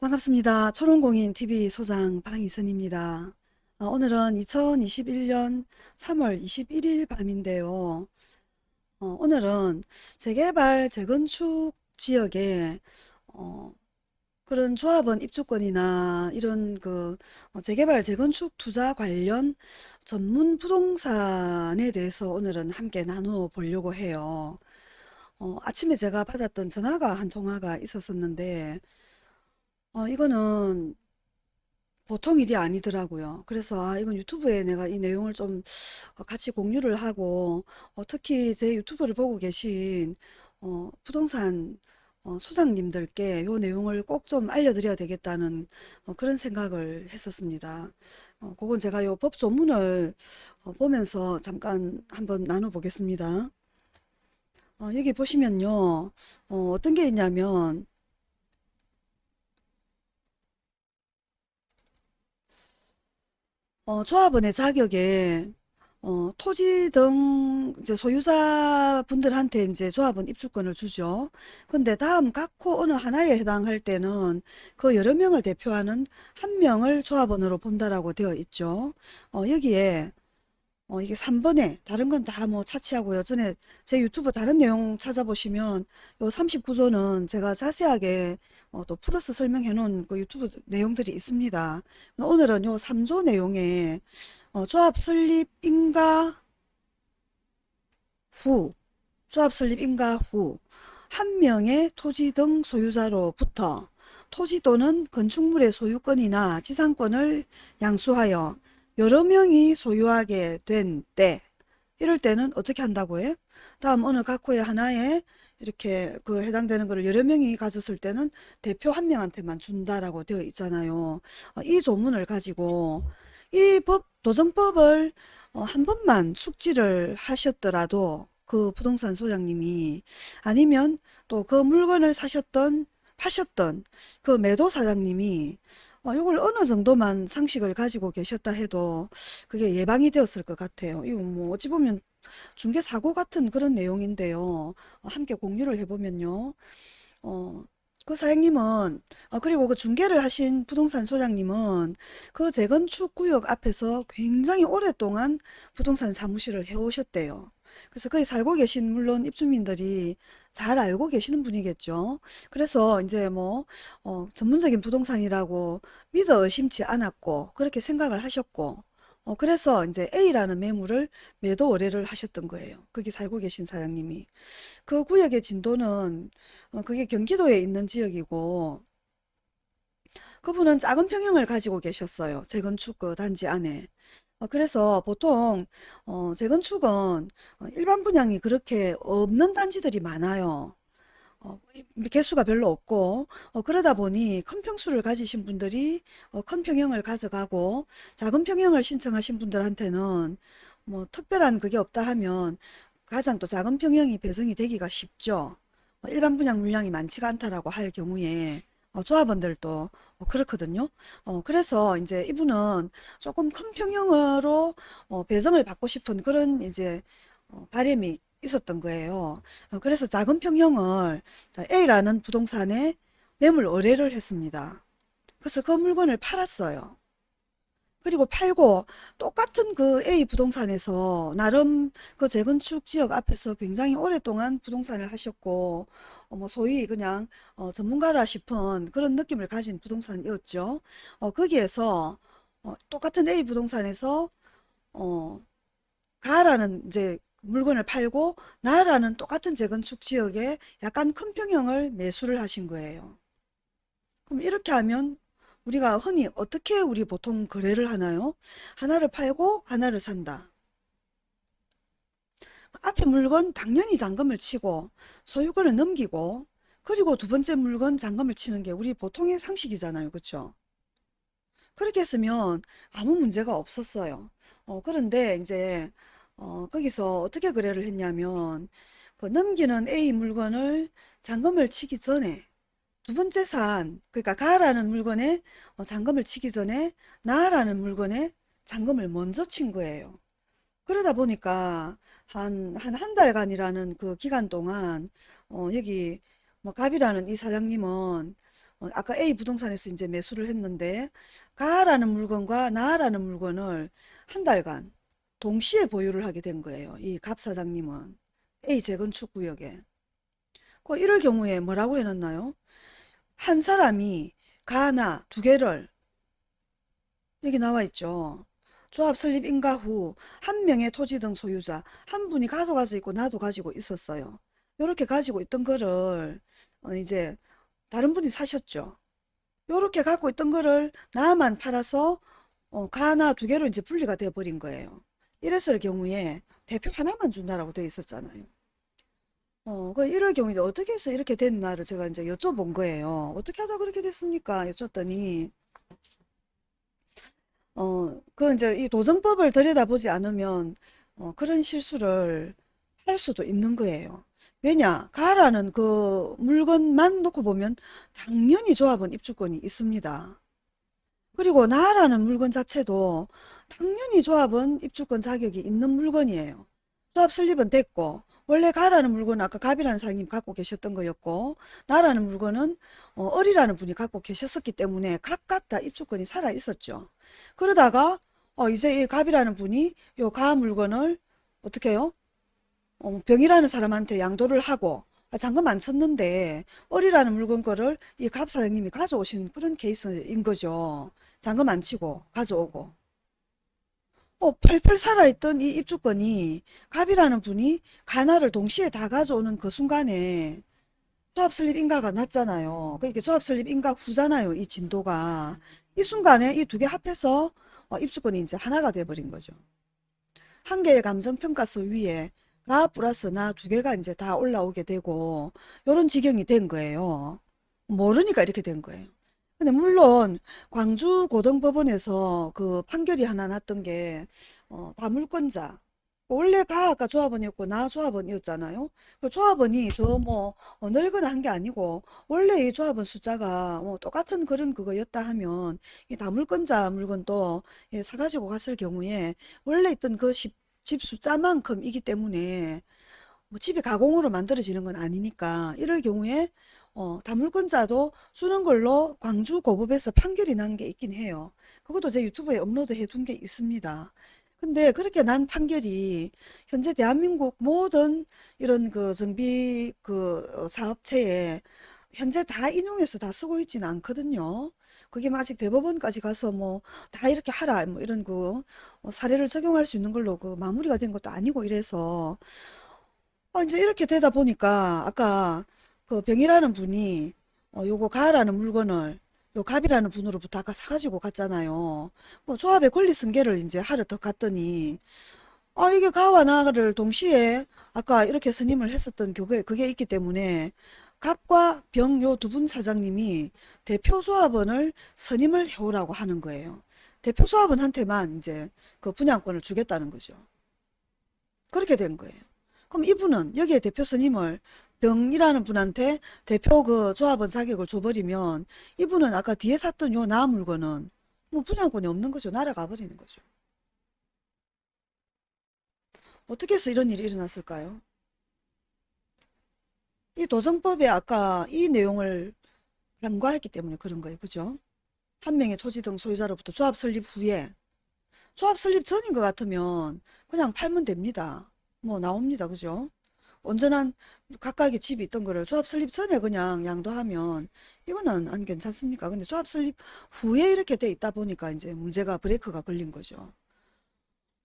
반갑습니다. 초롱공인TV 소장 방희선입니다. 어, 오늘은 2021년 3월 21일 밤인데요. 어, 오늘은 재개발, 재건축 지역에 어, 그런 조합원 입주권이나 이런 그 어, 재개발, 재건축 투자 관련 전문 부동산에 대해서 오늘은 함께 나누어 보려고 해요. 어, 아침에 제가 받았던 전화가 한 통화가 있었었는데 어, 이거는 보통 일이 아니더라고요. 그래서 아, 이건 유튜브에 내가 이 내용을 좀 어, 같이 공유를 하고 어, 특히 제 유튜브를 보고 계신 어, 부동산 어, 소장님들께 이 내용을 꼭 좀 알려드려야 되겠다는 어, 그런 생각을 했었습니다. 어, 그건 제가 이 법 조문을 어, 보면서 잠깐 한번 나눠보겠습니다. 어, 여기 보시면요. 어, 어떤 게 있냐면 어, 조합원의 자격에 어, 토지 등 이제 소유자분들한테 이제 조합원 입주권을 주죠. 근데 다음 각호 어느 하나에 해당할 때는 그 여러 명을 대표하는 한 명을 조합원으로 본다라고 되어 있죠. 어, 여기에 어, 이게 3번에 다른 건 다 뭐 차치하고요. 전에 제 유튜브 다른 내용 찾아보시면 요 39조는 제가 자세하게 어, 또 플러스 설명해 놓은 그 유튜브 내용들이 있습니다. 오늘은 요 3조 내용에 어, 조합 설립 인가 후 조합 설립 인가 후 한 명의 토지 등 소유자로부터 토지 또는 건축물의 소유권이나 지상권을 양수하여 여러 명이 소유하게 된 때, 이럴 때는 어떻게 한다고 해요? 다음 어느 각호의 하나에 이렇게 그 해당되는 것을 여러 명이 가졌을 때는 대표 한 명한테만 준다라고 되어 있잖아요. 어, 이 조문을 가지고 이 법, 도정법을 어, 한 번만 숙지를 하셨더라도 그 부동산 소장님이 아니면 또 그 물건을 사셨던 파셨던 그 매도 사장님이 어, 이걸 어느 정도만 상식을 가지고 계셨다 해도 그게 예방이 되었을 것 같아요. 이거 뭐 어찌 보면 중개사고 같은 그런 내용인데요. 어, 함께 공유를 해보면요. 어, 그 사장님은 어, 그리고 그 중개를 하신 부동산 소장님은 그 재건축 구역 앞에서 굉장히 오랫동안 부동산 사무실을 해오셨대요. 그래서 거기 살고 계신 물론 입주민들이 잘 알고 계시는 분이겠죠. 그래서 이제 뭐 어, 전문적인 부동산이라고 믿어 의심치 않았고 그렇게 생각을 하셨고 어, 그래서 이제 A라는 매물을 매도 의뢰를 하셨던 거예요. 거기 살고 계신 사장님이. 그 구역의 진도는 어, 그게 경기도에 있는 지역이고 그분은 작은 평형을 가지고 계셨어요. 재건축 그 단지 안에. 어, 그래서 보통 어, 재건축은 어, 일반 분양이 그렇게 없는 단지들이 많아요. 어, 개수가 별로 없고 어, 그러다 보니 큰 평수를 가지신 분들이 어, 큰 평형을 가져가고 작은 평형을 신청하신 분들한테는 뭐 특별한 그게 없다 하면 가장 또 작은 평형이 배정이 되기가 쉽죠. 어, 일반 분양 물량이 많지가 않다라고 할 경우에 어, 조합원들도 어, 그렇거든요. 어, 그래서 이제 이분은 조금 큰 평형으로 어, 배정을 받고 싶은 그런 이제 어, 바람이 있었던 거예요. 어, 그래서 작은 평형을 A라는 부동산에 매물 의뢰를 했습니다. 그래서 그 물건을 팔았어요. 그리고 팔고 똑같은 그 A 부동산에서 나름 그 재건축 지역 앞에서 굉장히 오랫동안 부동산을 하셨고 어, 뭐 소위 그냥 어, 전문가라 싶은 그런 느낌을 가진 부동산이었죠. 어, 거기에서 어, 똑같은 A 부동산에서 어, 가라는 이제 물건을 팔고 나라는 똑같은 재건축 지역에 약간 큰 평형을 매수를 하신 거예요. 그럼 이렇게 하면 우리가 흔히 어떻게 우리 보통 거래를 하나요? 하나를 팔고 하나를 산다. 앞에 물건 당연히 잔금을 치고 소유권을 넘기고 그리고 두 번째 물건 잔금을 치는 게 우리 보통의 상식이잖아요. 그렇죠? 그렇게 했으면 아무 문제가 없었어요. 어, 그런데 이제 어, 거기서 어떻게 거래를 했냐면 그 넘기는 A 물건을 잔금을 치기 전에 두 번째 산 그러니까 가라는 물건에 어, 잔금을 치기 전에 나라는 물건에 잔금을 먼저 친 거예요. 그러다 보니까 한 한 한 달간이라는 그 기간 동안 어, 여기 뭐 갑이라는 이 사장님은 어, 아까 A 부동산에서 이제 매수를 했는데 가라는 물건과 나라는 물건을 한 달간 동시에 보유를 하게 된 거예요. 이 갑 사장님은 A 재건축 구역에. 그 이럴 경우에 뭐라고 해놨나요? 한 사람이 가나 두 개를 여기 나와 있죠. 조합 설립 인가 후 한 명의 토지 등 소유자 한 분이 가져가서 있고 나도 가지고 있었어요. 이렇게 가지고 있던 거를 어, 이제 다른 분이 사셨죠. 요렇게 갖고 있던 거를 나만 팔아서 어, 가나 두 개로 이제 분리가 돼 버린 거예요. 이랬을 경우에 대표 하나만 준다라고 돼 있었잖아요. 어, 그 이럴 경우에 이제 어떻게 해서 이렇게 됐나를 제가 이제 여쭤본 거예요. 어떻게 하다 그렇게 됐습니까? 여쭸더니 어, 그 이제 이 도정법을 들여다보지 않으면 어, 그런 실수를 할 수도 있는 거예요. 왜냐? 가라는 그 물건만 놓고 보면 당연히 조합원 입주권이 있습니다. 그리고 나라는 물건 자체도 당연히 조합은 입주권 자격이 있는 물건이에요. 조합 설립은 됐고 원래 가라는 물건은 아까 갑이라는 사장님 갖고 계셨던 거였고 나라는 물건은 어, 어리라는 분이 갖고 계셨었기 때문에 각각 다 입주권이 살아 있었죠. 그러다가 어, 이제 이 갑이라는 분이 요 가 물건을 어떻게 해요? 어, 병이라는 사람한테 양도를 하고 아, 잔금 안 쳤는데 어리라는 물건 거를 이 갑 사장님이 가져오신 그런 케이스인 거죠. 잔금 안 치고 가져오고. 어, 펄펄 살아있던 이 입주권이 갑이라는 분이 가나를 동시에 다 가져오는 그 순간에 조합 설립 인가가 났잖아요. 그러니까 조합 설립 인가 후잖아요. 이 진도가. 이 순간에 이 두 개 합해서 어, 입주권이 이제 하나가 돼버린 거죠. 한 개의 감정평가서 위에 나 플러스 나 두 개가 이제 다 올라오게 되고 요런 지경이 된 거예요. 모르니까 이렇게 된 거예요. 근데 물론 광주 고등법원에서 그 판결이 하나 났던 게 어, 다물권자 원래 가가 조합원이었고 나 조합원이었잖아요. 그 조합원이 더뭐 늘거나 한 게 아니고 원래 이 조합원 숫자가 뭐 똑같은 그런 그거였다 하면 이 다물권자 물건도 예, 사가지고 갔을 경우에 원래 있던 그 집 숫자만큼이기 때문에 뭐 집이 가공으로 만들어지는 건 아니니까 이럴 경우에 어, 다물권자도 주는 걸로 광주 고법에서 판결이 난 게 있긴 해요. 그것도 제 유튜브에 업로드 해둔 게 있습니다. 근데 그렇게 난 판결이 현재 대한민국 모든 이런 그 정비 그 어, 사업체에 현재 다 인용해서 다 쓰고 있지는 않거든요. 그게 뭐 아직 대법원까지 가서 뭐 다 이렇게 하라 뭐 이런 그 어, 사례를 적용할 수 있는 걸로 그 마무리가 된 것도 아니고 이래서 어, 이제 이렇게 되다 보니까 아까 그 병이라는 분이 어, 요거 가라는 물건을 요 갑이라는 분으로부터 아까 사가지고 갔잖아요. 뭐 조합의 권리 승계를 이제 하러 더 갔더니 아 이게 가와 나를 동시에 아까 이렇게 선임을 했었던 그게 그게 있기 때문에 갑과 병 요 두 분 사장님이 대표 조합원을 선임을 해오라고 하는 거예요. 대표 조합원한테만 이제 그 분양권을 주겠다는 거죠. 그렇게 된 거예요. 그럼 이분은 여기에 대표 선임을 병이라는 분한테 대표 그 조합원 자격을 줘버리면 이분은 아까 뒤에 샀던 요 나 물건은 뭐 분양권이 없는 거죠. 날아가 버리는 거죠. 어떻게 해서 이런 일이 일어났을까요? 이 도정법에 아까 이 내용을 간과했기 때문에 그런 거예요. 그죠? 한 명의 토지 등 소유자로부터 조합 설립 후에 조합 설립 전인 것 같으면 그냥 팔면 됩니다. 뭐 나옵니다. 그죠? 온전한 각각의 집이 있던 거를 조합 설립 전에 그냥 양도하면 이거는 안 괜찮습니까? 근데 조합 설립 후에 이렇게 돼 있다 보니까 이제 문제가 브레이크가 걸린 거죠.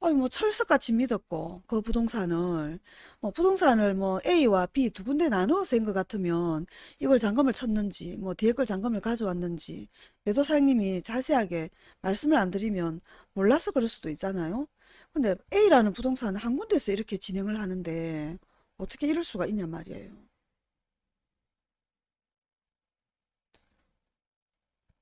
아니 뭐 철석같이 믿었고 그 부동산을 뭐 부동산을 뭐 A와 B 두 군데 나누어서 한것 같으면 이걸 잔금을 쳤는지 뭐 뒤에 걸 잔금을 가져왔는지 매도사님이 자세하게 말씀을 안 드리면 몰라서 그럴 수도 있잖아요. 근데 A라는 부동산은 한 군데서 이렇게 진행을 하는데 어떻게 이럴 수가 있냐 말이에요.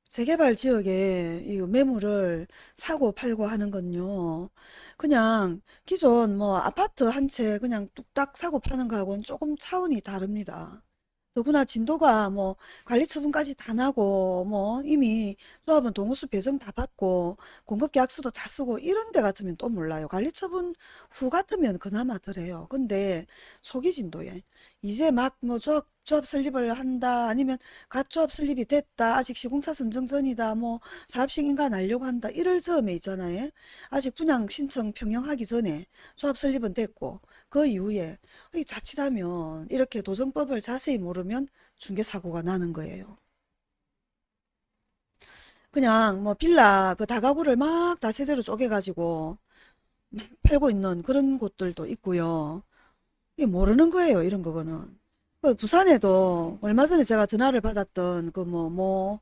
재개발 지역에 이 매물을 사고 팔고 하는 건요. 그냥 기존 뭐 아파트 한 채 그냥 뚝딱 사고 파는 거하고는 조금 차원이 다릅니다. 더구나 진도가 뭐 관리 처분까지 다 나고 뭐 이미 조합은 동호수 배정 다 받고 공급 계약서도 다 쓰고 이런 데 같으면 또 몰라요. 관리 처분 후 같으면 그나마 덜해요. 근데 초기 진도에 이제 막 뭐 조합 조합 설립을 한다 아니면 갓 조합 설립이 됐다 아직 시공사 선정 전이다 뭐 사업식 인가 날려고 한다 이럴 즈음에 있잖아요 아직 분양 신청 평형하기 전에 조합 설립은 됐고 그 이후에 이 자칫하면 이렇게 도정법을 자세히 모르면 중개사고가 나는 거예요. 그냥 뭐 빌라 그 다가구를 막 다세대로 쪼개가지고 막 팔고 있는 그런 곳들도 있고요. 모르는 거예요 이런 거는. 그 부산에도 얼마 전에 제가 전화를 받았던 그 뭐, 뭐,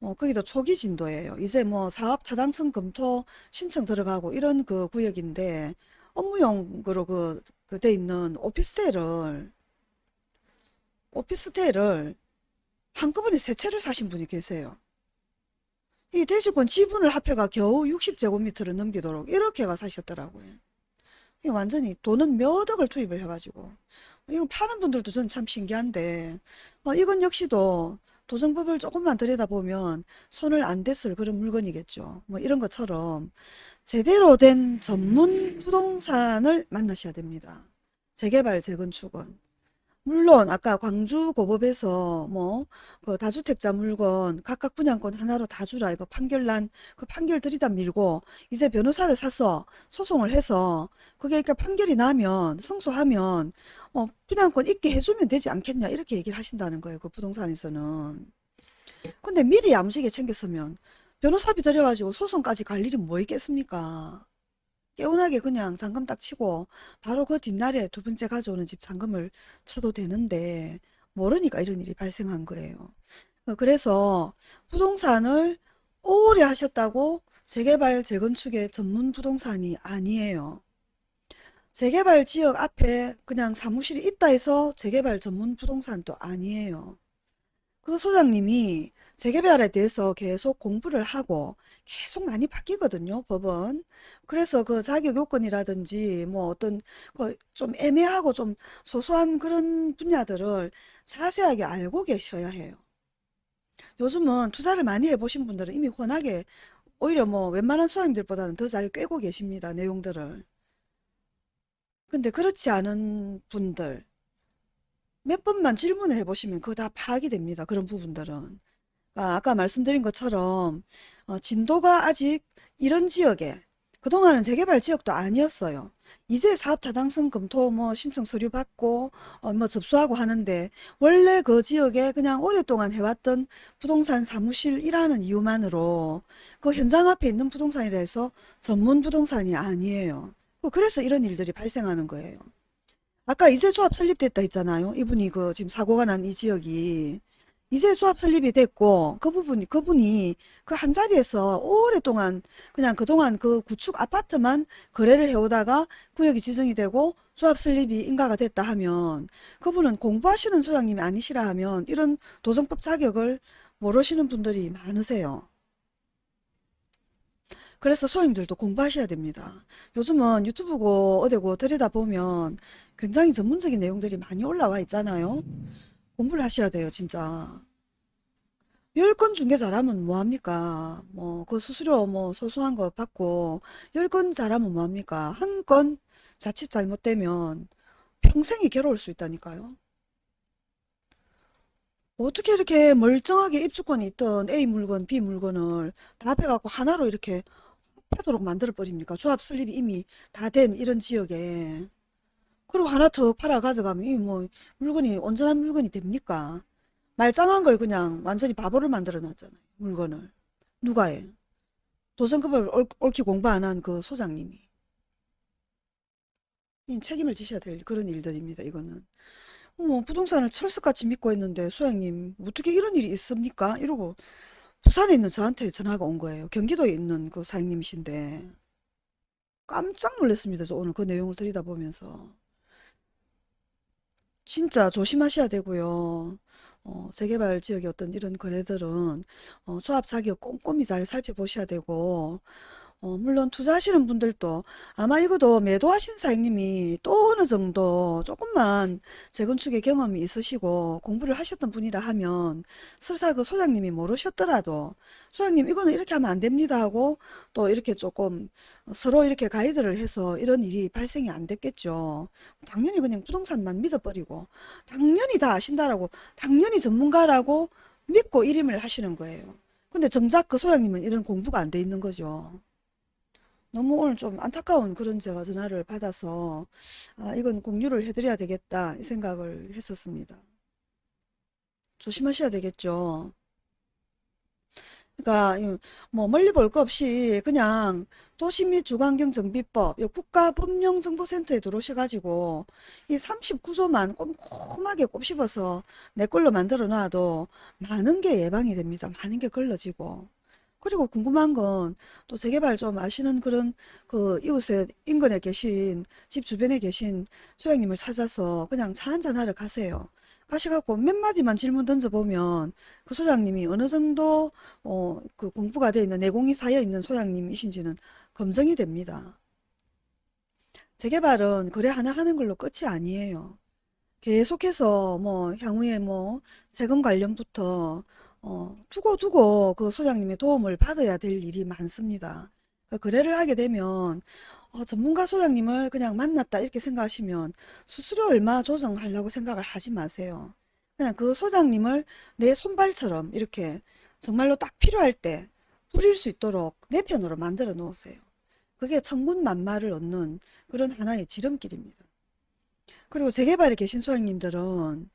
어, 거기도 초기 진도예요. 이제 뭐 사업 타당성 검토 신청 들어가고 이런 그 구역인데 업무용으로 그, 그 돼 있는 오피스텔을, 오피스텔을 한꺼번에 세 채를 사신 분이 계세요. 이 대지권 지분을 합해가 겨우 60제곱미터를 넘기도록 이렇게가 사셨더라고요. 이 완전히 돈은 몇 억을 투입을 해가지고. 이런 파는 분들도 전 참 신기한데, 어, 이건 역시도 도정법을 조금만 들여다보면 손을 안 댔을 그런 물건이겠죠. 뭐 이런 것처럼 제대로 된 전문 부동산을 만나셔야 됩니다. 재개발, 재건축은. 물론 아까 광주고법에서 뭐 그 다주택자 물건 각각 분양권 하나로 다 주라 이거 판결 난 그 판결 들이다 밀고 이제 변호사를 사서 소송을 해서 그게 그러니까 판결이 나면 승소하면 어 분양권 있게 해주면 되지 않겠냐 이렇게 얘기를 하신다는 거예요 그 부동산에서는. 근데 미리 야무지게 챙겼으면 변호사비 들여가지고 소송까지 갈 일이 뭐 있겠습니까 개운하게 그냥 잔금 딱 치고 바로 그 뒷날에 두 번째 가져오는 집 잔금을 쳐도 되는데 모르니까 이런 일이 발생한 거예요. 어, 그래서 부동산을 오래 하셨다고 재개발 재건축의 전문 부동산이 아니에요. 재개발 지역 앞에 그냥 사무실이 있다 해서 재개발 전문 부동산도 아니에요. 그 소장님이 재개발에 대해서 계속 공부를 하고 계속 많이 바뀌거든요, 법은. 그래서 그 자격 요건이라든지 뭐 어떤 그좀 애매하고 좀 소소한 그런 분야들을 자세하게 알고 계셔야 해요. 요즘은 투자를 많이 해보신 분들은 이미 워낙에 오히려 뭐 웬만한 소장님들보다는 더 잘 꿰고 계십니다, 내용들을. 근데 그렇지 않은 분들, 몇 번만 질문을 해보시면 그거 다 파악이 됩니다. 그런 부분들은. 아, 아까 말씀드린 것처럼 어, 진도가 아직 이런 지역에 그동안은 재개발 지역도 아니었어요. 이제 사업 타당성 검토 뭐 신청 서류 받고 어, 뭐 접수하고 하는데 원래 그 지역에 그냥 오랫동안 해왔던 부동산 사무실 이라는 이유만으로 그 현장 앞에 있는 부동산이라 해서 전문 부동산이 아니에요. 그 그래서 이런 일들이 발생하는 거예요. 아까 이세 조합 설립됐다 했잖아요. 이분이 그 지금 사고가 난 이 지역이 이세 조합 설립이 됐고 그 부분이 그분이 그 한 자리에서 오랫동안 그냥 그동안 그 구축 아파트만 거래를 해오다가 구역이 지정이 되고 조합 설립이 인가가 됐다 하면 그분은 공부하시는 소장님이 아니시라 하면 이런 도정법 자격을 모르시는 분들이 많으세요. 그래서 소장님들도 공부하셔야 됩니다. 요즘은 유튜브고 어디고 들여다보면 굉장히 전문적인 내용들이 많이 올라와 있잖아요. 공부를 하셔야 돼요, 진짜. 10건 중개 잘하면 뭐합니까? 뭐, 그 수수료 뭐 소소한 거 받고, 10건 잘하면 뭐합니까? 한 건 자칫 잘못되면 평생이 괴로울 수 있다니까요. 어떻게 이렇게 멀쩡하게 입주권이 있던 A 물건, B 물건을 다 합해갖고 하나로 이렇게 패도록 만들어 버립니까? 조합 설립이 이미 다 된 이런 지역에. 그리고 하나 더 팔아 가져가면 이뭐 물건이 온전한 물건이 됩니까? 말짱한 걸 그냥 완전히 바보를 만들어 놨잖아요. 물건을. 누가 해? 도전급을 옳- 옳게 공부 안 한 그 소장님이. 이 책임을 지셔야 될 그런 일들입니다. 이거는. 어, 부동산을 철석같이 믿고 있는데 소장님 어떻게 이런 일이 있습니까? 이러고 부산에 있는 저한테 전화가 온 거예요. 경기도에 있는 그 사장님이신데 깜짝 놀랐습니다. 저 오늘 그 내용을 들여다보면서. 진짜 조심하셔야 되고요. 어, 재개발 지역의 어떤 이런 거래들은 어, 조합 자격 꼼꼼히 잘 살펴보셔야 되고 어, 물론 투자하시는 분들도 아마 이것도 매도하신 사장님이 또 어느 정도 조금만 재건축의 경험이 있으시고 공부를 하셨던 분이라 하면 설사 그 소장님이 모르셨더라도 소장님 이거는 이렇게 하면 안 됩니다 하고 또 이렇게 조금 서로 이렇게 가이드를 해서 이런 일이 발생이 안 됐겠죠. 당연히 그냥 부동산만 믿어버리고 당연히 다 아신다라고 당연히 전문가라고 믿고 일임을 하시는 거예요. 근데 정작 그 소장님은 이런 공부가 안 돼 있는 거죠. 너무 오늘 좀 안타까운 그런 제가 전화를 받아서 아, 이건 공유를 해드려야 되겠다 이 생각을 했었습니다. 조심하셔야 되겠죠. 그러니까 이뭐 멀리 볼 거 없이 그냥 도시 및 주거환경정비법 요 국가법령정보센터에 들어오셔가지고 이 39조만 꼼꼼하게 곱씹어서 내 걸로 만들어 놔도 많은 게 예방이 됩니다. 많은 게 걸러지고 그리고 궁금한 건 또 재개발 좀 아시는 그런 그 이웃에 인근에 계신 집 주변에 계신 소장님을 찾아서 그냥 차 한잔 하러 가세요. 가셔갖고 몇 마디만 질문 던져보면 그 소장님이 어느 정도 어, 그 공부가 돼 있는 내공이 쌓여 있는 소장님이신지는 검증이 됩니다. 재개발은 거래 하나 하는 걸로 끝이 아니에요. 계속해서 뭐 향후에 뭐 세금 관련부터 어, 두고두고 그 소장님의 도움을 받아야 될 일이 많습니다. 그 거래를 하게 되면 어, 전문가 소장님을 그냥 만났다 이렇게 생각하시면 수수료 얼마 조정하려고 생각을 하지 마세요. 그냥 그 소장님을 내 손발처럼 이렇게 정말로 딱 필요할 때 뿌릴 수 있도록 내 편으로 만들어 놓으세요. 그게 천군만마를 얻는 그런 하나의 지름길입니다. 그리고 재개발에 계신 소장님들은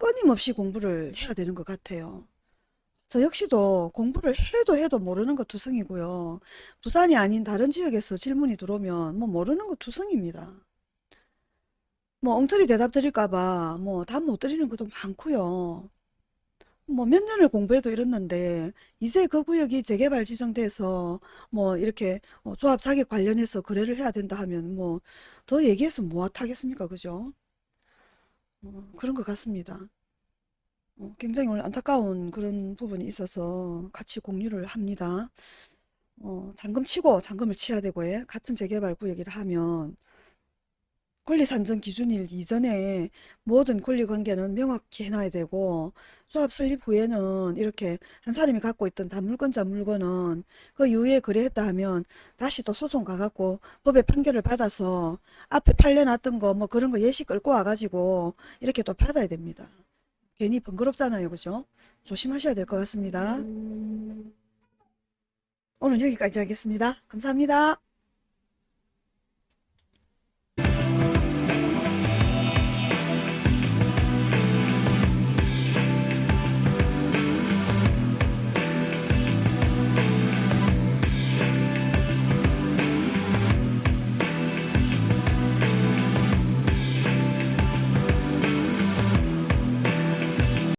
끊임없이 공부를 해야 되는 것 같아요. 저 역시도 공부를 해도 해도 모르는 거 투성이고요. 부산이 아닌 다른 지역에서 질문이 들어오면 뭐 모르는 거 투성입니다. 뭐 엉터리 대답 드릴까 봐 뭐 답 못 드리는 것도 많고요. 뭐 몇 년을 공부해도 이랬는데 이제 그 구역이 재개발 지정돼서 뭐 이렇게 어, 조합 자격 관련해서 거래를 해야 된다 하면 뭐 더 얘기해서 뭐 하겠습니까? 그죠? 어, 그런 것 같습니다. 어, 굉장히 오늘 안타까운 그런 부분이 있어서 같이 공유를 합니다. 어, 잔금 치고 잔금을 치야 되고 예. 같은 재개발 구역이라 하면 권리 산정 기준일 이전에 모든 권리 관계는 명확히 해놔야 되고 조합 설립 후에는 이렇게 한 사람이 갖고 있던 단물권자 물건은 그 이후에 거래했다 하면 다시 또 소송 가갖고 법의 판결을 받아서 앞에 팔려놨던 거 뭐 그런 거 예시 끌고 와가지고 이렇게 또 받아야 됩니다. 괜히 번거롭잖아요. 그죠? 조심하셔야 될 것 같습니다. 오늘 여기까지 하겠습니다. 감사합니다.